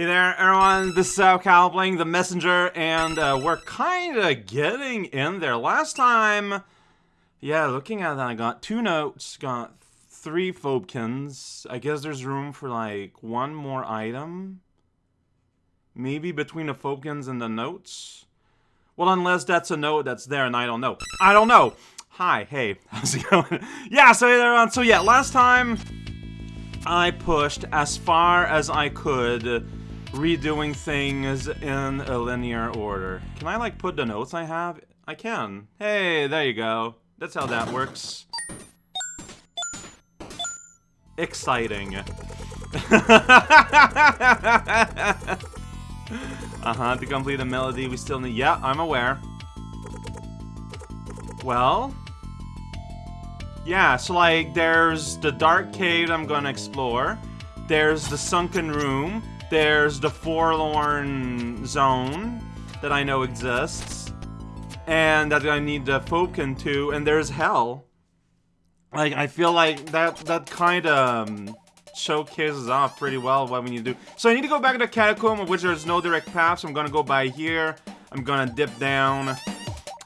Hey there, everyone. This is Cal playing the Messenger, and uh, we're kind of getting in there. Last time, yeah, looking at that, I got two notes, got three Phobekins. I guess there's room for like one more item. Maybe between the Phobekins and the notes. Well, unless that's a note that's there and I don't know. I don't know. Hi, hey, how's it going? yeah, so hey there, everyone. So yeah, last time I pushed as far as I could redoing things in a linear order. Can I, like, put the notes I have? I can. Hey, there you go. That's how that works. Exciting. uh-huh, to complete the melody, we still need... Yeah, I'm aware. Well... Yeah, so, like, there's the dark cave I'm gonna explore. There's the sunken room. There's the Forlorn Zone that I know exists. And that I need the Phobekin to, and there's Hell. Like, I feel like that that kind of um, showcases off pretty well what we need to do. So I need to go back to the Catacomb, which there's no direct path, so I'm gonna go by here. I'm gonna dip down.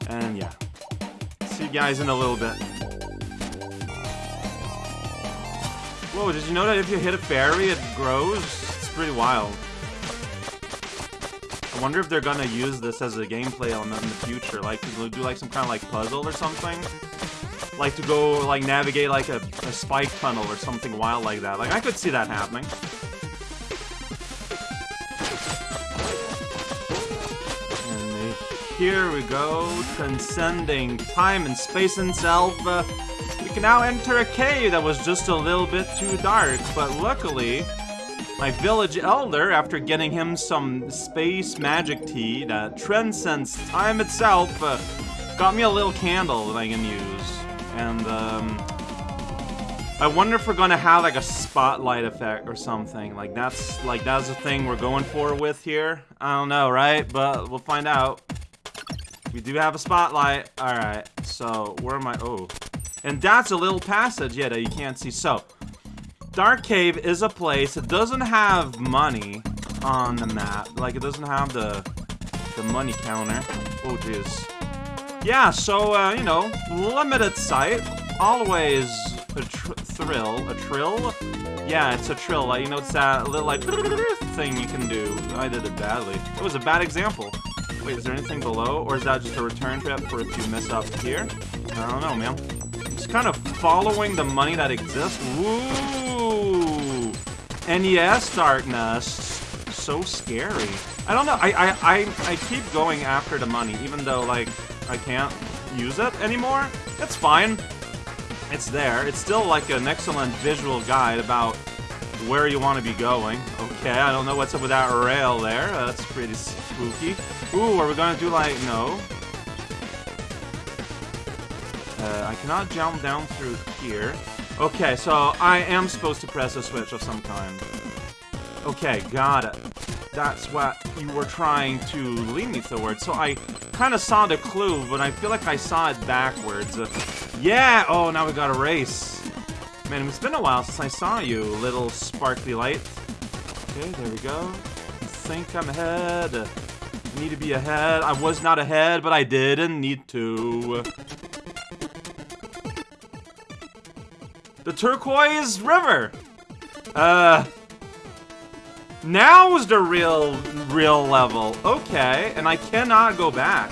And yeah. See you guys in a little bit. Whoa, did you know that if you hit a fairy, it grows? Pretty wild. I wonder if they're gonna use this as a gameplay element in the future, like to do like some kind of like puzzle or something. Like to go like navigate like a, a spike tunnel or something wild like that. Like I could see that happening. And here we go, transcending time and space itself. Uh, we can now enter a cave that was just a little bit too dark, but luckily my village elder, after getting him some space magic tea that transcends time itself, uh, got me a little candle that I can use. And, um, I wonder if we're gonna have like a spotlight effect or something. Like that's like that's the thing we're going for with here. I don't know, right? But we'll find out. We do have a spotlight. Alright, so where am I? Oh. And that's a little passage, yeah, that you can't see. So, Dark Cave is a place that doesn't have money on the map. Like, it doesn't have the the money counter. Oh, jeez. Yeah, so, uh, you know, limited sight. Always a thrill. A trill? Yeah, it's a trill. Like, you know, it's that little, like, thing you can do. I did it badly. It was a bad example. Wait, is there anything below? Or is that just a return trip for if you miss up here? I don't know, man. Just kind of following the money that exists. Woo! NES Darkness. So scary. I don't know. I, I, I, I keep going after the money, even though, like, I can't use it anymore. It's fine. It's there. It's still, like, an excellent visual guide about where you want to be going. Okay, I don't know what's up with that rail there. Uh, that's pretty spooky. Ooh, are we gonna do, like, no? Uh, I cannot jump down through here. Okay, so I am supposed to press a switch of some kind. Okay, got it. That's what you were trying to lead me towards. So I kind of saw the clue, but I feel like I saw it backwards. Yeah! Oh, now we got a race. Man, it's been a while since I saw you, little sparkly light. Okay, there we go. I think I'm ahead. Need to be ahead. I was not ahead, but I didn't need to. The turquoise river. Uh, now's the real, real level. Okay, and I cannot go back.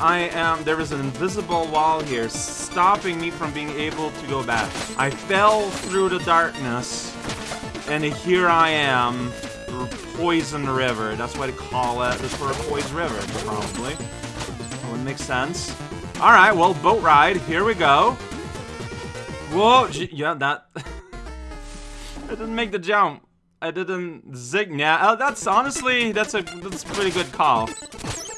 I am, there is an invisible wall here stopping me from being able to go back. I fell through the darkness, and here I am, Poison River. That's what they call it. It's for a poison river, probably. That would make sense. Alright, well, boat ride. Here we go. Whoa! Yeah, that... I didn't make the jump. I didn't zig. Yeah, uh, that's honestly, that's a that's a pretty good call.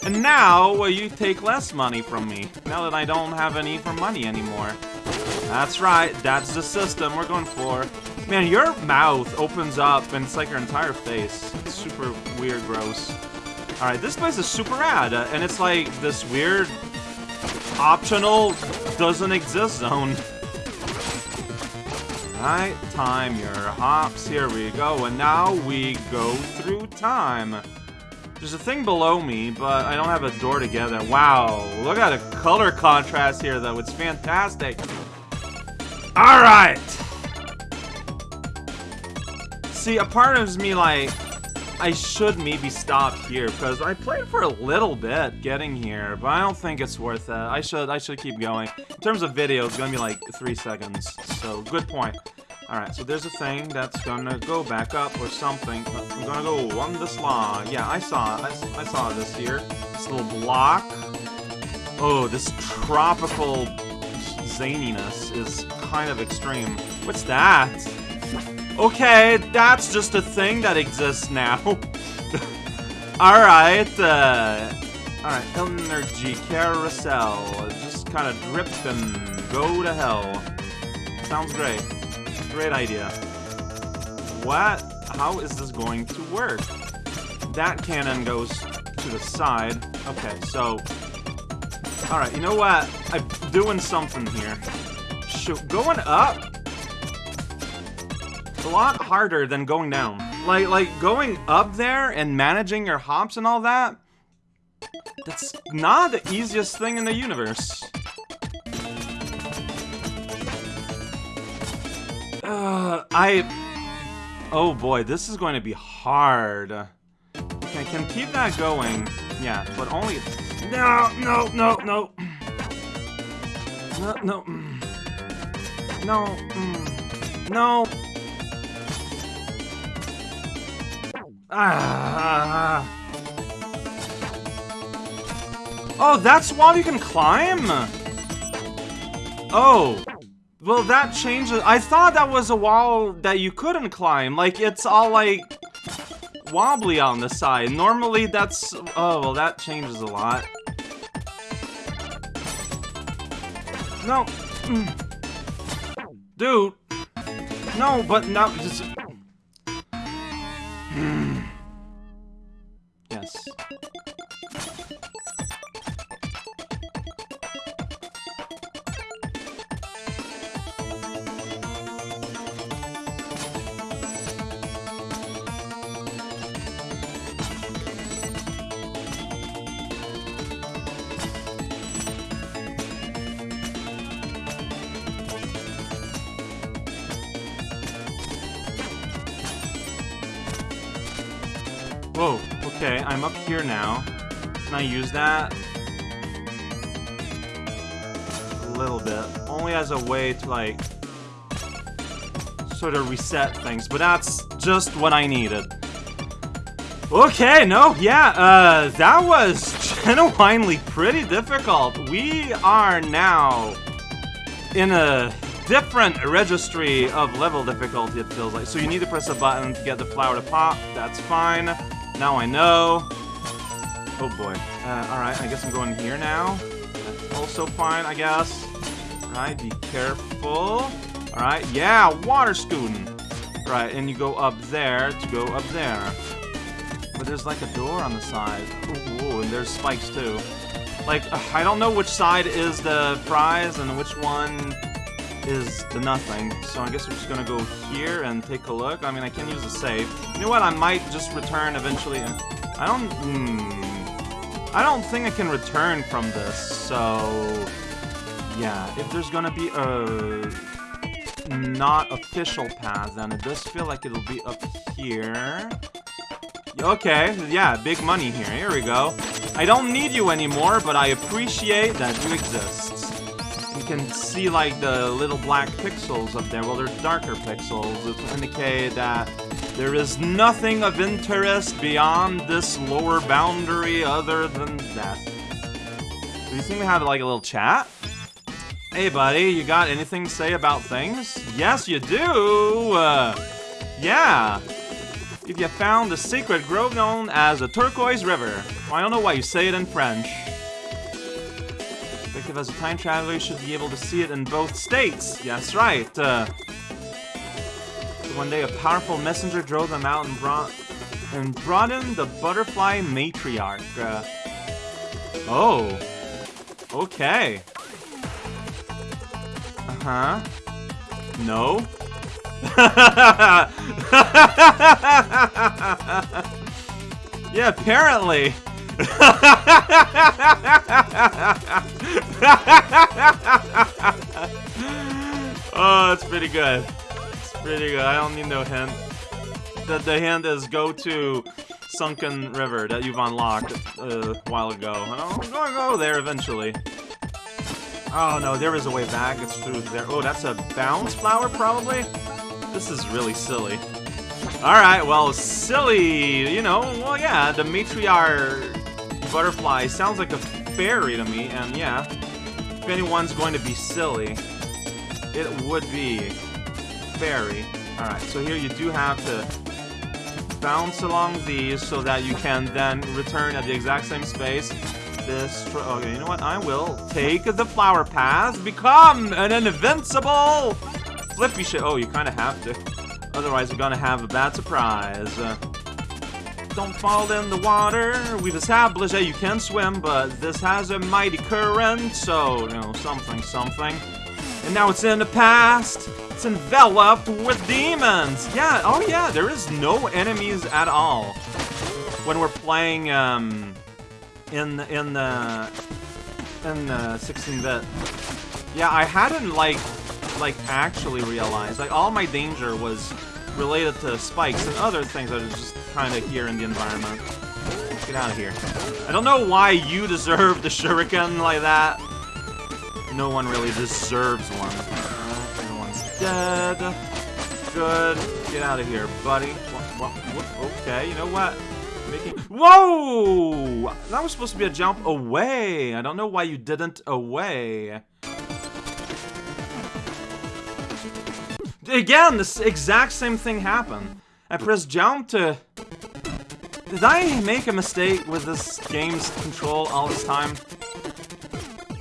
And now, well, you take less money from me. Now that I don't have any for money anymore. That's right, that's the system we're going for. Man, your mouth opens up and it's like your entire face. It's super weird, gross. Alright, this place is super rad, uh, and it's like this weird optional doesn't exist zone. Alright, time your hops. Here we go. And now we go through time. There's a thing below me, but I don't have a door together. Wow, look at the color contrast here, though. It's fantastic. Alright! See, a part of me, like, I should maybe stop here, because I played for a little bit getting here, but I don't think it's worth it. I should I should keep going. In terms of video, it's gonna be like three seconds, so good point. Alright, so there's a thing that's gonna go back up or something. I'm gonna go on this law. Yeah, I saw I, I saw this here. This little block. Oh, this tropical zaniness is kind of extreme. What's that? Okay, that's just a thing that exists now. Alright, uh... Alright, energy carousel. Just kind of drip and go to hell. Sounds great. Great idea. What? How is this going to work? That cannon goes to the side. Okay, so... Alright, you know what? I'm doing something here. Shoot, going up? It's a lot harder than going down. Like, like going up there and managing your hops and all that, that's not the easiest thing in the universe. Uh, I... Oh boy, this is going to be hard. Can keep that going. Yeah, but only... No, no, no, no. No, no. No. Mm. No. Ah. Oh, that's why you can climb? Oh. Well, that changes. I thought that was a wall that you couldn't climb. Like, it's all, like, wobbly on the side. Normally, that's... Oh, well, that changes a lot. No. Mm. Dude. No, but now... Just... Up here now. Can I use that? A little bit. Only as a way to, like, sort of reset things, but that's just what I needed. Okay, no, yeah, uh, that was genuinely pretty difficult. We are now in a different registry of level difficulty, it feels like. So you need to press a button to get the flower to pop, that's fine. Now I know. Oh boy. Uh, alright, I guess I'm going here now. That's also fine, I guess. Alright, be careful. Alright, yeah, water scooting. Right, and you go up there to go up there. But there's like a door on the side. Ooh, and there's spikes too. Like, I don't know which side is the prize and which one is the nothing. So I guess we're just gonna go here and take a look. I mean, I can use a save. You know what? I might just return eventually. I don't... Hmm, I don't think I can return from this, so... Yeah, if there's gonna be a not official path, then it does feel like it'll be up here. Okay, yeah, big money here. Here we go. I don't need you anymore, but I appreciate that you exist can see like the little black pixels up there. Well, they're darker pixels, which indicate that there is nothing of interest beyond this lower boundary other than death. Do you think we have like a little chat? Hey buddy, you got anything to say about things? Yes, you do! Uh, yeah! If you found the secret grove known as the Turquoise River. I don't know why you say it in French perspective as a time traveler, you should be able to see it in both states. Yes, right. Uh, one day, a powerful messenger drove them out and brought and brought in the butterfly matriarch. Uh, oh, okay. Uh huh. No. yeah, apparently. oh, that's pretty good. It's pretty good. I don't need no hint. The, the hint is go to Sunken River that you've unlocked uh, a while ago. I'm gonna go there eventually. Oh no, there is a way back. It's through there. Oh, that's a bounce flower, probably? This is really silly. Alright, well, silly, you know, well, yeah, the matriarch butterfly sounds like a fairy to me, and yeah, if anyone's going to be silly, it would be fairy. Alright, so here you do have to bounce along these so that you can then return at the exact same space. This, okay, you know what, I will take the flower path, become an invincible flippy shit. Oh, you kind of have to. Otherwise, you're gonna have a bad surprise. Uh, don't fall in the water. We've established that you can swim, but this has a mighty current, so, you know, something, something. And now it's in the past. It's enveloped with demons. Yeah, oh yeah, there is no enemies at all. When we're playing, um, in, in the, in the 16-bit. Yeah, I hadn't, like, like, actually realized. Like, all my danger was related to spikes and other things that are just kind of here in the environment. Get out of here. I don't know why you deserve the shuriken like that. No one really deserves one. Uh, no one's dead. Good. Get out of here, buddy. What, what, what? Okay, you know what? Making... Whoa! That was supposed to be a jump away. I don't know why you didn't away. Again, this exact same thing happened. I pressed jump to... Did I make a mistake with this game's control all this time?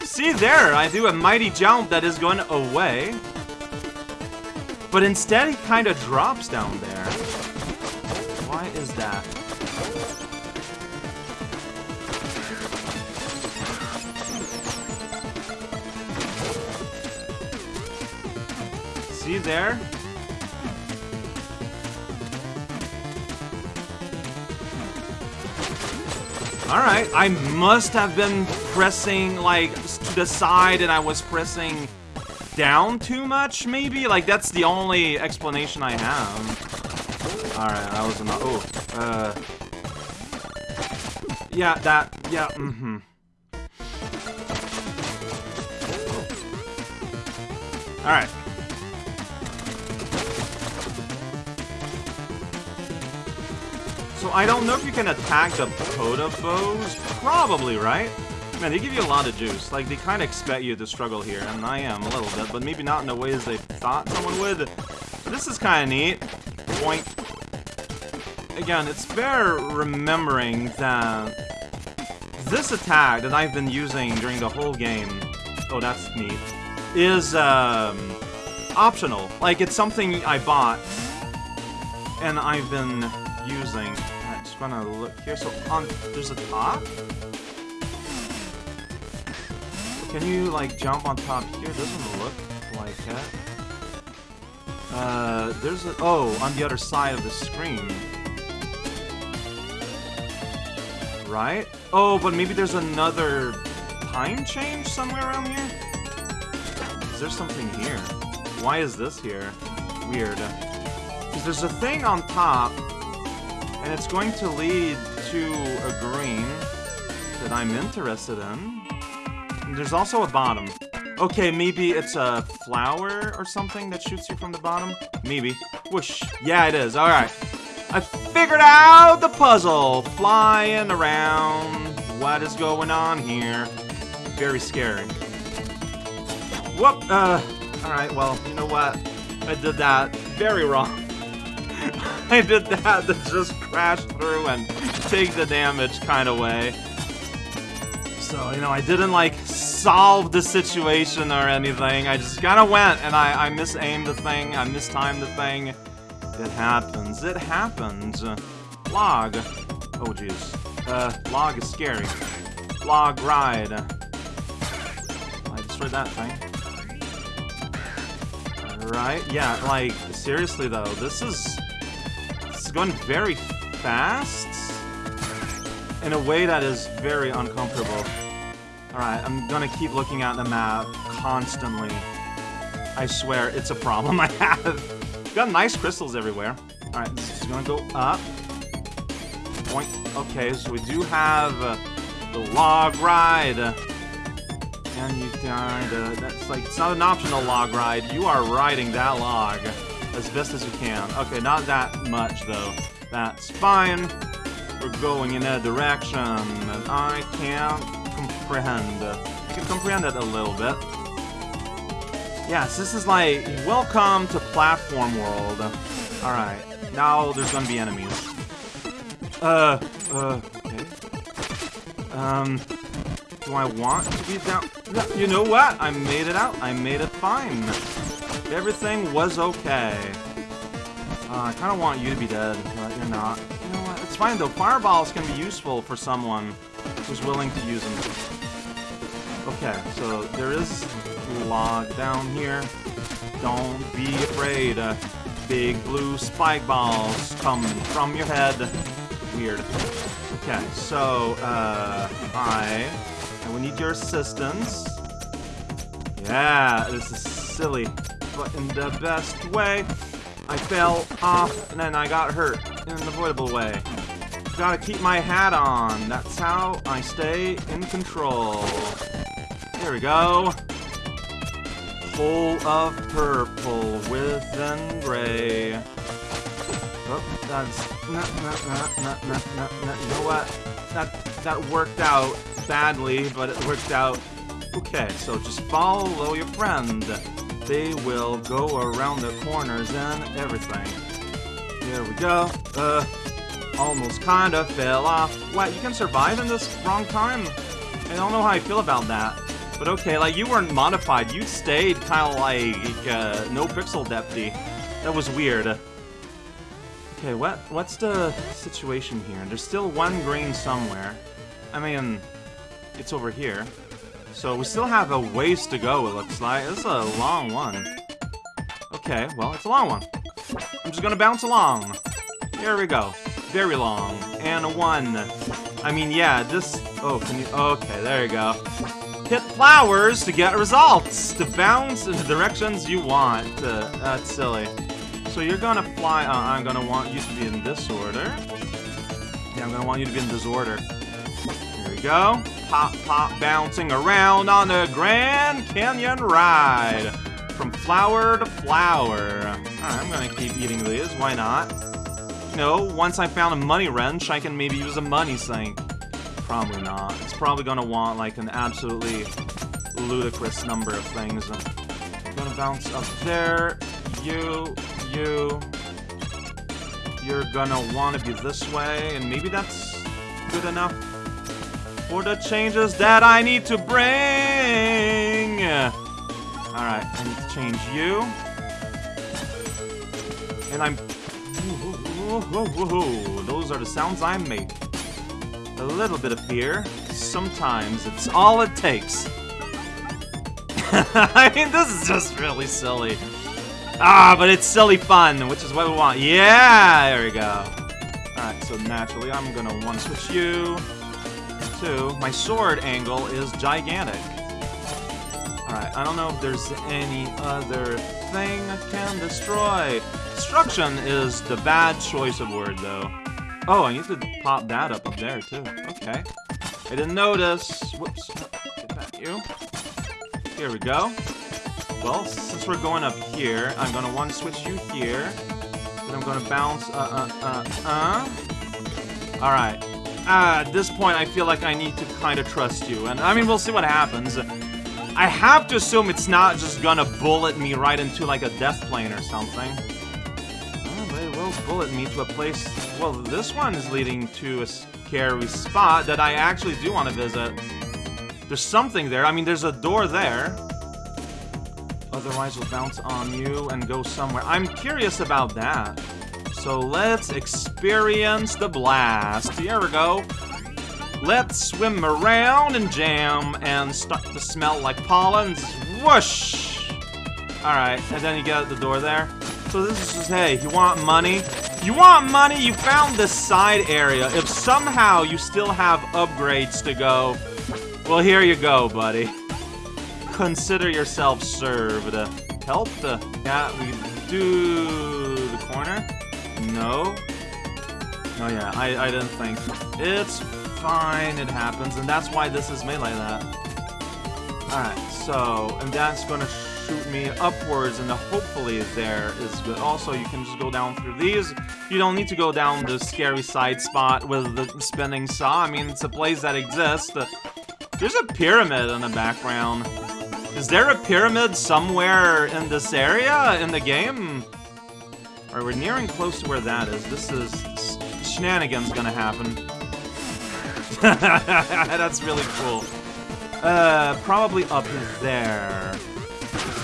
See there, I do a mighty jump that is going away. But instead he kind of drops down there. Why is that? There? Alright, I must have been pressing, like, to the side and I was pressing down too much, maybe? Like, that's the only explanation I have. Alright, that was enough. Oh, uh... Yeah, that, yeah, mm-hmm. Alright. So I don't know if you can attack the Podobos. Probably, right? Man, they give you a lot of juice. Like, they kind of expect you to struggle here, and I am a little bit, but maybe not in the ways they thought someone would. This is kind of neat. Point. Again, it's fair remembering that this attack that I've been using during the whole game, oh, that's neat, is, um, optional. Like, it's something I bought, and I've been using gonna look here. So on there's a top. Can you like jump on top here? Doesn't look like it. Uh, there's a oh on the other side of the screen. Right? Oh, but maybe there's another time change somewhere around here? Is there something here? Why is this here? Weird. Because there's a thing on top and it's going to lead to a green that I'm interested in. And there's also a bottom. Okay, maybe it's a flower or something that shoots you from the bottom? Maybe. Whoosh. Yeah, it is. Alright. I figured out the puzzle. Flying around. What is going on here? Very scary. Whoop. Uh, alright, well, you know what? I did that very wrong. I did that to just crash through and take the damage kind of way. So, you know, I didn't, like, solve the situation or anything. I just kind of went and I, I misaimed the thing. I mistimed the thing. It happens. It happens. log. Oh, jeez. Uh, log is scary. Log ride. I destroyed that thing. Right? Yeah, like, seriously though, this is this is going very fast in a way that is very uncomfortable. Alright, I'm gonna keep looking at the map constantly. I swear, it's a problem I have. Got nice crystals everywhere. Alright, this is gonna go up. Point. Okay, so we do have uh, the log ride. And you died. Uh, that's like, it's not an optional log ride. You are riding that log as best as we can. Okay, not that much though. That's fine. We're going in a direction, and I can't comprehend. I can comprehend it a little bit. Yes, this is like, welcome to platform world. Alright, now there's gonna be enemies. Uh, uh, okay. Um, do I want to be down? You know what? I made it out. I made it fine. Everything was okay. Uh, I kind of want you to be dead, but you're not. You know what? It's fine though. Fireballs can be useful for someone who's willing to use them. Okay, so there is log down here. Don't be afraid. Uh, big blue spike balls come from your head. Weird. Okay, so, uh, I, I will need your assistance. Yeah, this is silly, but in the best way. I fell off, and then I got hurt in an avoidable way. Gotta keep my hat on. That's how I stay in control. There we go. Full of purple within gray. Oh, that's nah, nah, nah. You know what? That that worked out badly, but it worked out. Okay, so just follow your friend. They will go around the corners and everything. Here we go. Uh, almost kinda fell off. What, you can survive in this wrong time? I don't know how I feel about that. But okay, like, you weren't modified. You stayed kinda like, uh, no pixel depthy. That was weird. Okay, what what's the situation here? There's still one green somewhere. I mean, it's over here. So we still have a ways to go, it looks like. This is a long one. Okay, well, it's a long one. I'm just gonna bounce along. Here we go. Very long. And a one. I mean, yeah, this... Oh, can you... Okay, there you go. Hit flowers to get results. To bounce in the directions you want. Uh, that's silly. So you're gonna fly... Uh, I'm gonna want you to be in this order. Yeah, I'm gonna want you to be in this order. Go pop, pop, bouncing around on the Grand Canyon ride. From flower to flower. I'm gonna keep eating these, why not? Know, once I found a money wrench, I can maybe use a money sink. Probably not. It's probably gonna want, like, an absolutely ludicrous number of things. I'm gonna bounce up there. You, you. You're gonna want to be this way, and maybe that's good enough for the changes that I need to bring. Alright, I need to change you. And I'm... Those are the sounds I make. A little bit of fear. Sometimes it's all it takes. I mean, this is just really silly. Ah, but it's silly fun, which is what we want. Yeah, there we go. Alright, so naturally I'm gonna want to switch you too. My sword angle is gigantic. Alright, I don't know if there's any other thing I can destroy. Destruction is the bad choice of word, though. Oh, I need to pop that up up there, too. Okay. I didn't notice. Whoops. Get back you. Here we go. Well, since we're going up here, I'm gonna to switch you here. Then I'm gonna bounce, uh, uh, uh, uh. Alright. Uh, at this point, I feel like I need to kind of trust you. And, I mean, we'll see what happens. I have to assume it's not just gonna bullet me right into, like, a death plane or something. Oh, but it will bullet me to a place... Well, this one is leading to a scary spot that I actually do want to visit. There's something there. I mean, there's a door there. Otherwise, we'll bounce on you and go somewhere. I'm curious about that. So let's experience the blast. Here we go. Let's swim around and jam and start to smell like pollens. Whoosh! Alright, and then you get out the door there. So this is just, hey, you want money? You want money? You found this side area. If somehow you still have upgrades to go, well, here you go, buddy. Consider yourself served. Help the... Yeah, we do the corner? No. Oh yeah, I, I didn't think. It's fine, it happens, and that's why this is made like that. Alright, so, and that's gonna shoot me upwards, and the hopefully there is good. Also, you can just go down through these. You don't need to go down the scary side spot with the spinning saw. I mean, it's a place that exists. There's a pyramid in the background. Is there a pyramid somewhere in this area in the game? Alright, we're nearing close to where that is. This is... Shenanigans gonna happen. That's really cool. Uh, probably up there.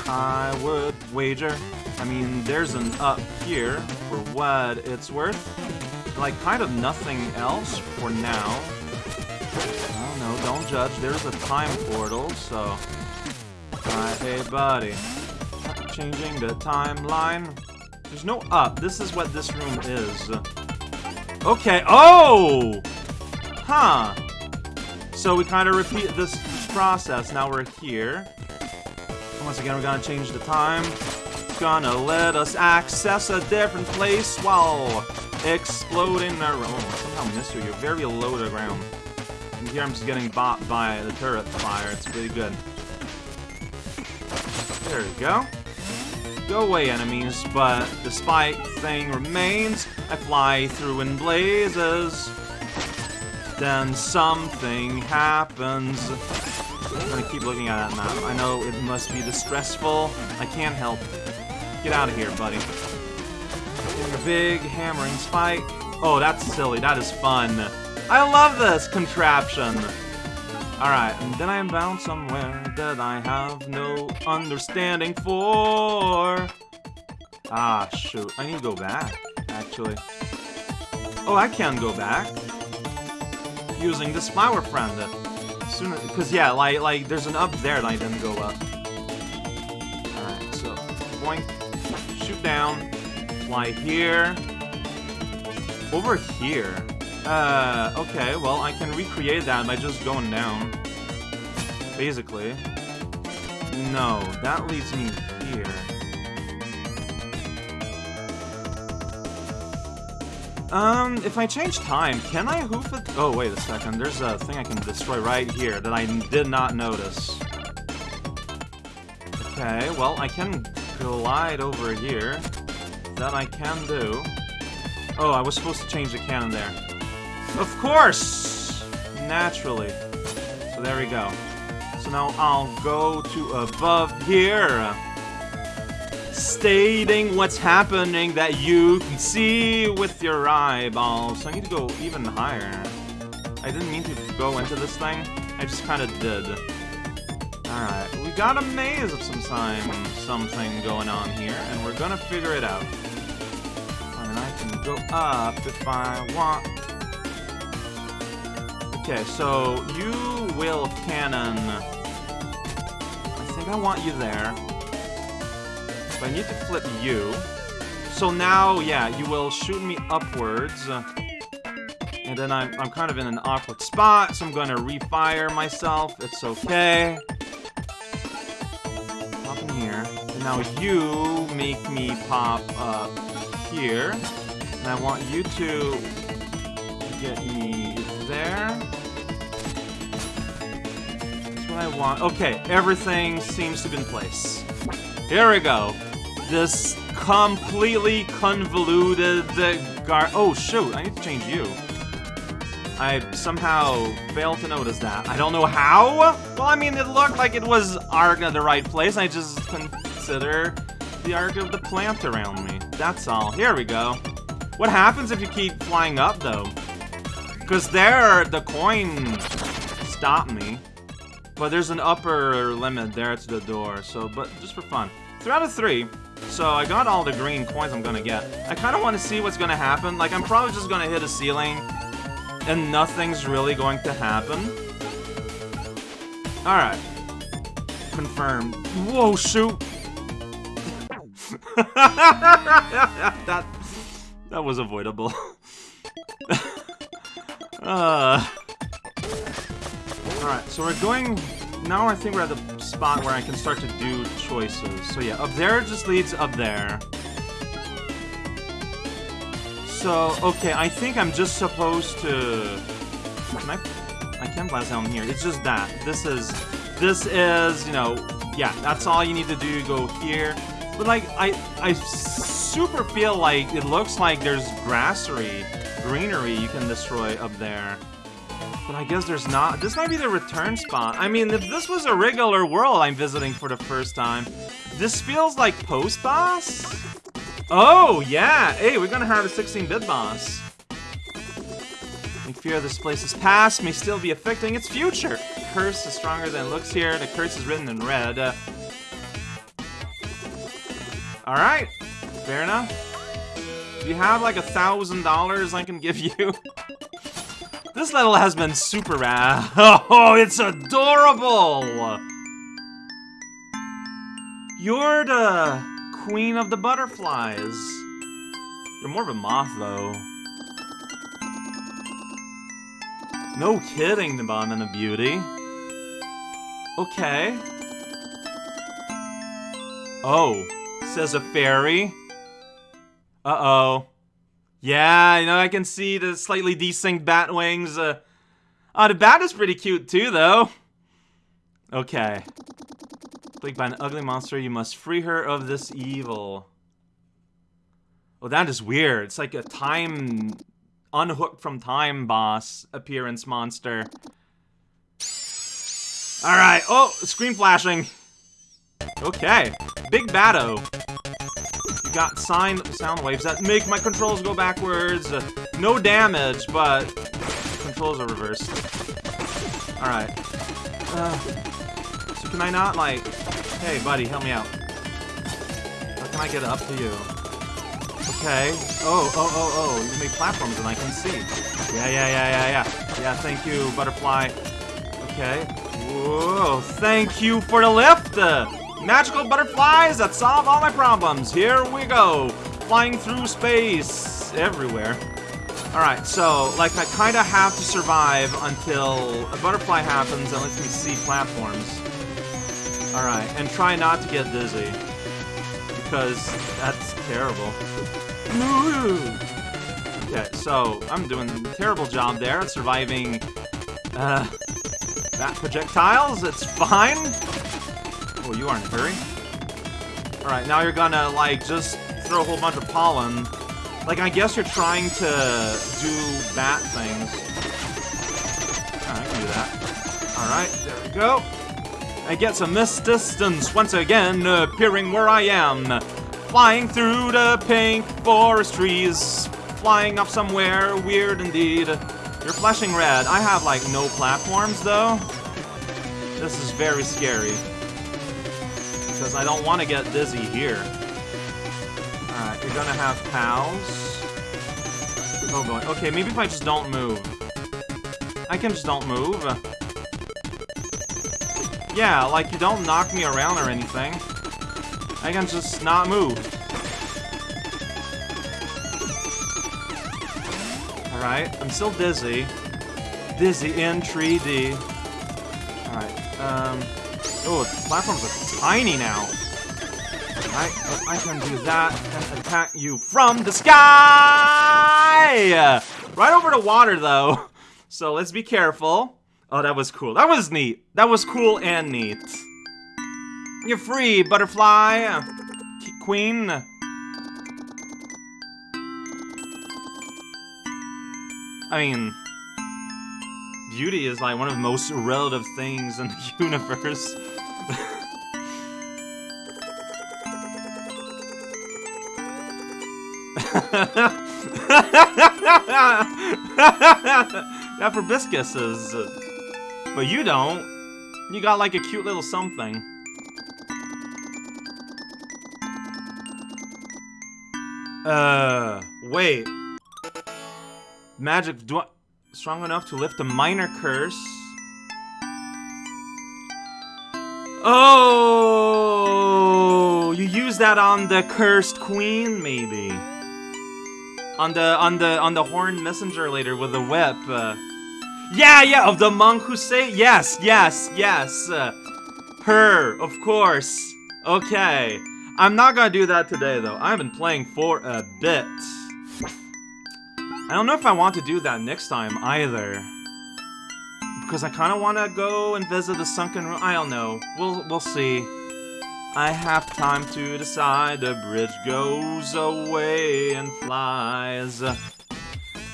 I would wager. I mean, there's an up here for what it's worth. Like, kind of nothing else for now. Oh no, don't judge. There's a time portal, so... Alright, hey buddy. Changing the timeline. There's no up. This is what this room is. Okay. Oh! Huh. So we kind of repeat this process. Now we're here. Once again, we're gonna change the time. Gonna let us access a different place while exploding our... Oh, somehow missed you. You're very low to ground. And here I'm just getting bought by the turret fire. It's pretty good. There we go. Go away, enemies, but the spike thing remains. I fly through in blazes. Then something happens. I'm gonna keep looking at that map. I know it must be distressful. I can't help. Get out of here, buddy. Getting a big hammering spike. Oh, that's silly. That is fun. I love this contraption. Alright, and then I am bound somewhere that I have no understanding for. Ah, shoot. I need to go back, actually. Oh, I can go back. Using this flower friend. Because yeah, like, like, there's an up there that I didn't go up. Alright, so, boink, shoot down, fly here, over here. Uh, okay, well, I can recreate that by just going down. Basically. No, that leads me here. Um, if I change time, can I hoof it? Oh, wait a second. There's a thing I can destroy right here that I did not notice. Okay, well, I can glide over here. That I can do. Oh, I was supposed to change the cannon there. Of course! Naturally. So there we go. So now I'll go to above here. Uh, stating what's happening that you can see with your eyeballs. So I need to go even higher. I didn't mean to go into this thing. I just kind of did. Alright, we got a maze of some time, something going on here, and we're gonna figure it out. And I can go up if I want Okay, so you will cannon. I think I want you there. But I need to flip you. So now, yeah, you will shoot me upwards. And then I'm, I'm kind of in an awkward spot, so I'm to refire myself. It's okay. Pop in here. And now you make me pop up here. And I want you to get me there. I want. Okay, everything seems to be in place. Here we go. This completely convoluted uh, gar- Oh, shoot, I need to change you. I somehow failed to notice that. I don't know how? Well, I mean, it looked like it was at the right place. I just consider the arc of the plant around me. That's all. Here we go. What happens if you keep flying up, though? Because there, the coin stopped me. But there's an upper limit there to the door, so, but just for fun. Three out of three. So I got all the green coins I'm gonna get. I kind of want to see what's gonna happen. Like, I'm probably just gonna hit a ceiling, and nothing's really going to happen. Alright. Confirmed. Whoa, shoot! that that was avoidable. uh. Alright, so we're going... Now I think we're at the spot where I can start to do choices. So yeah, up there just leads up there. So, okay, I think I'm just supposed to... Can I... I can't blast down here. It's just that. This is... This is, you know... Yeah, that's all you need to do. Go here. But, like, I... I super feel like it looks like there's grassery, greenery you can destroy up there. But I guess there's not. This might be the return spot. I mean, if this was a regular world I'm visiting for the first time, this feels like post-boss? Oh, yeah! Hey, we're gonna have a 16-bit boss. I fear this place's past may still be affecting its future. The curse is stronger than it looks here. The curse is written in red. Uh, Alright, fair enough. Do you have like a thousand dollars I can give you? This level has been super rad. Oh, it's adorable! You're the queen of the butterflies. You're more of a moth, though. No kidding, the bomb and the beauty. Okay. Oh, says a fairy. Uh-oh. Yeah, you know, I can see the slightly desynced bat wings. Uh, oh, the bat is pretty cute too, though. Okay. Plagued by an ugly monster, you must free her of this evil. Oh, that is weird. It's like a time... Unhooked from time boss appearance monster. Alright. Oh, screen flashing. Okay. Big Batto got sine sound waves that make my controls go backwards. No damage, but controls are reversed. Alright. Uh, so can I not, like... Hey, buddy, help me out. How can I get up to you? Okay. Oh, oh, oh, oh. You make platforms and I can see. Yeah, yeah, yeah, yeah, yeah. Yeah, thank you, butterfly. Okay. Whoa, thank you for the lift! Magical butterflies that solve all my problems. Here we go. Flying through space everywhere. Alright, so, like, I kind of have to survive until a butterfly happens and lets me see platforms. Alright, and try not to get dizzy. Because that's terrible. Okay, so, I'm doing a terrible job there at surviving, uh, that projectiles. It's fine. Oh, you are in a hurry? Alright, now you're gonna, like, just throw a whole bunch of pollen. Like, I guess you're trying to do bat things. I can do that. Alright, there we go. I get some miss distance once again, appearing where I am. Flying through the pink forest trees. Flying up somewhere weird indeed. You're flashing red. I have, like, no platforms, though. This is very scary because I don't want to get dizzy here. Alright, you're gonna have pals. Oh boy. Okay, maybe if I just don't move. I can just don't move. Yeah, like you don't knock me around or anything. I can just not move. Alright, I'm still dizzy. Dizzy in 3D. Alright, um... Oh, the platforms are tiny now. I, I can do that and attack you from the sky! Right over the water, though. So let's be careful. Oh, that was cool. That was neat. That was cool and neat. You're free, butterfly. Queen. I mean, beauty is like one of the most relative things in the universe. that Proboscis is... But you don't. You got like a cute little something. Uh, wait. Magic, do I, strong enough to lift a minor curse? Oh! You use that on the cursed queen, maybe? On the on the on the horned messenger later with the whip. Uh, yeah, yeah, of the monk who say yes, yes, yes. Uh, her, of course. Okay. I'm not gonna do that today, though. I've been playing for a bit. I don't know if I want to do that next time, either. Because I kind of want to go and visit the sunken room. I don't know. We'll, we'll see. I have time to decide. The bridge goes away and flies.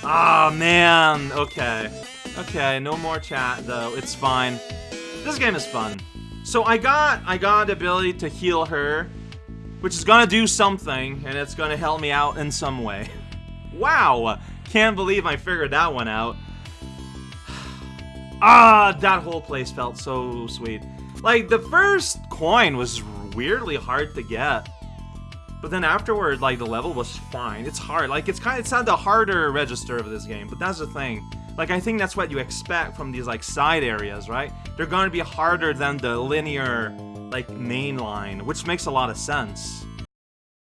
Ah, oh, man. Okay. Okay, no more chat, though. It's fine. This game is fun. So I got I got the ability to heal her, which is gonna do something, and it's gonna help me out in some way. wow! Can't believe I figured that one out. ah, that whole place felt so sweet. Like, the first coin was weirdly hard to get. But then afterward, like, the level was fine. It's hard. Like, it's kind of, it's not the harder register of this game, but that's the thing. Like, I think that's what you expect from these, like, side areas, right? They're gonna be harder than the linear, like, main line, which makes a lot of sense.